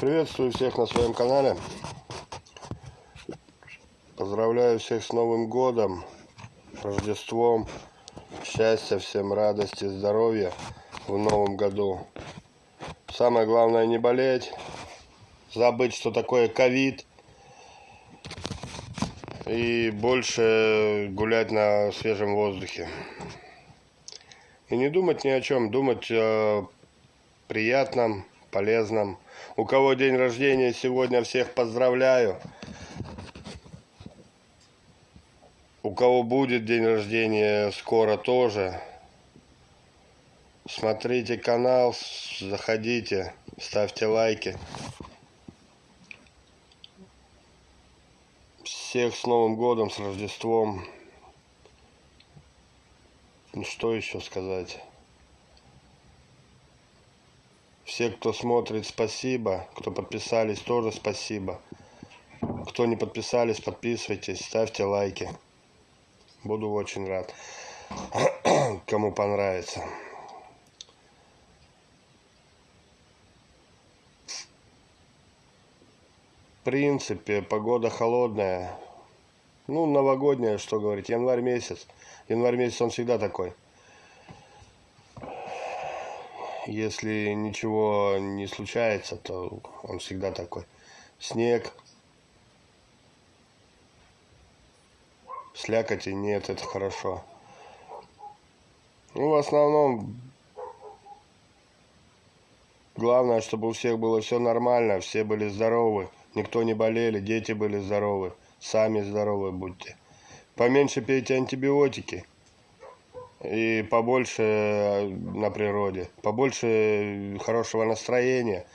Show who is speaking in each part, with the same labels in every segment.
Speaker 1: Приветствую всех на своем канале. Поздравляю всех с Новым годом, Рождеством. Счастья всем, радости, здоровья в Новом году. Самое главное не болеть, забыть, что такое ковид. И больше гулять на свежем воздухе. И не думать ни о чем, думать о приятном, полезном. У кого день рождения сегодня, всех поздравляю. У кого будет день рождения скоро тоже. Смотрите канал, заходите, ставьте лайки. Всех с Новым годом, с Рождеством. Ну что еще сказать? Все, кто смотрит, спасибо. Кто подписались, тоже спасибо. Кто не подписались, подписывайтесь, ставьте лайки. Буду очень рад, кому понравится. В принципе, погода холодная. Ну, новогодняя, что говорить, январь месяц. Январь месяц он всегда такой если ничего не случается, то он всегда такой. Снег. Слякоти нет, это хорошо. Ну, в основном, главное, чтобы у всех было все нормально, все были здоровы, никто не болели, дети были здоровы, сами здоровы будьте. Поменьше пейте антибиотики и побольше э, на природе, побольше хорошего настроения,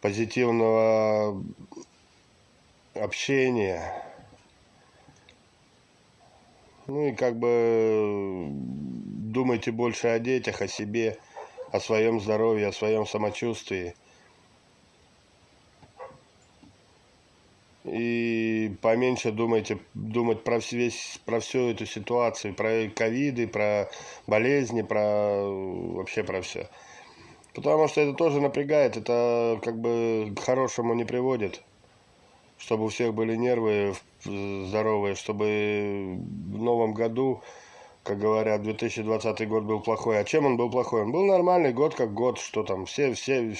Speaker 1: позитивного общения. Ну и как бы думайте больше о детях, о себе, о своем здоровье, о своем самочувствии. И поменьше думайте думать про весь про всю эту ситуацию про ковиды про болезни про вообще про все потому что это тоже напрягает это как бы к хорошему не приводит. Чтобы у всех были нервы здоровые чтобы в новом году как говорят 2020 год был плохой. А чем он был плохой? Он был нормальный год как год что там все все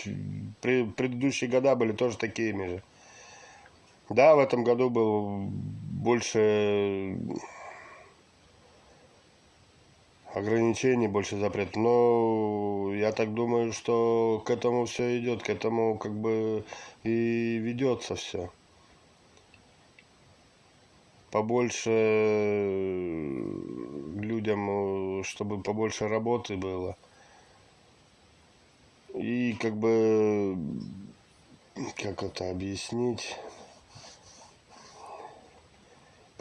Speaker 1: предыдущие года были тоже такими же да, в этом году был больше ограничений, больше запрет. Но я так думаю, что к этому все идет, к этому как бы и ведется все. Побольше людям, чтобы побольше работы было. И как бы, как это объяснить?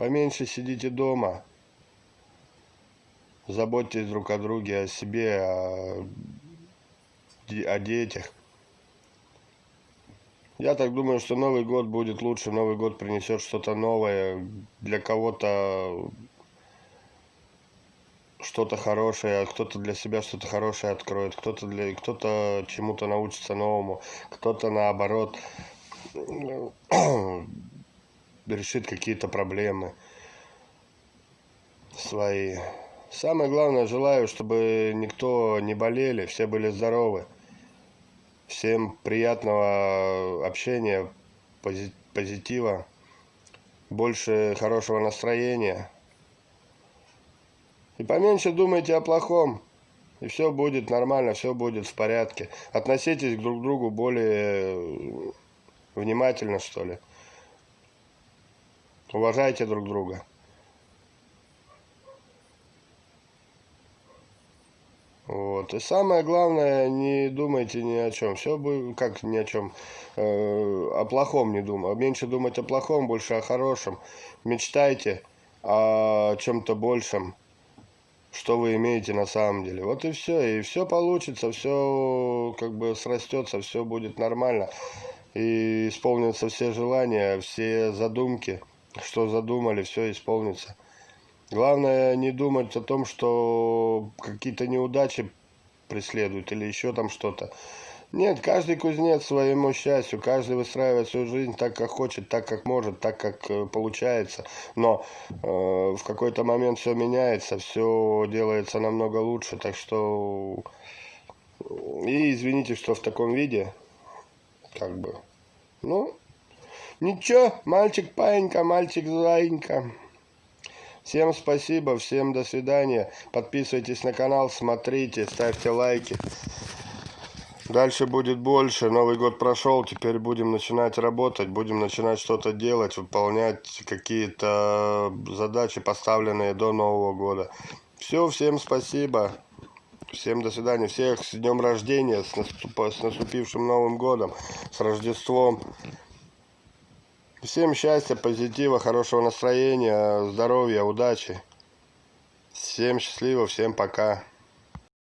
Speaker 1: Поменьше сидите дома. Заботьтесь друг о друге, о себе, о, о детях. Я так думаю, что Новый год будет лучше, Новый год принесет что-то новое, для кого-то что-то хорошее, кто-то для себя что-то хорошее откроет, кто-то для кто-то чему-то научится новому, кто-то наоборот решит какие-то проблемы свои. Самое главное, желаю, чтобы никто не болели, все были здоровы. Всем приятного общения, позитива, больше хорошего настроения. И поменьше думайте о плохом, и все будет нормально, все будет в порядке. Относитесь друг к другу более внимательно, что ли. Уважайте друг друга. Вот. И самое главное, не думайте ни о чем. Все будет, как ни о чем, э, о плохом не думай. Меньше думать о плохом, больше о хорошем. Мечтайте о чем-то большем, что вы имеете на самом деле. Вот и все. И все получится, все как бы срастется, все будет нормально. И исполнятся все желания, все задумки что задумали, все исполнится. Главное не думать о том, что какие-то неудачи преследуют или еще там что-то. Нет, каждый кузнец своему счастью, каждый выстраивает свою жизнь так, как хочет, так, как может, так, как э, получается. Но э, в какой-то момент все меняется, все делается намного лучше, так что... И извините, что в таком виде, как бы, ну, ничего, мальчик паинька, мальчик зайенька. Всем спасибо, всем до свидания. Подписывайтесь на канал, смотрите, ставьте лайки. Дальше будет больше. Новый год прошел, теперь будем начинать работать, будем начинать что-то делать, выполнять какие-то задачи, поставленные до Нового года. Все, всем спасибо. Всем до свидания. Всех с днем рождения, с, наступ... с наступившим Новым годом, с Рождеством. Всем счастья, позитива, хорошего настроения, здоровья, удачи. Всем счастливо, всем пока.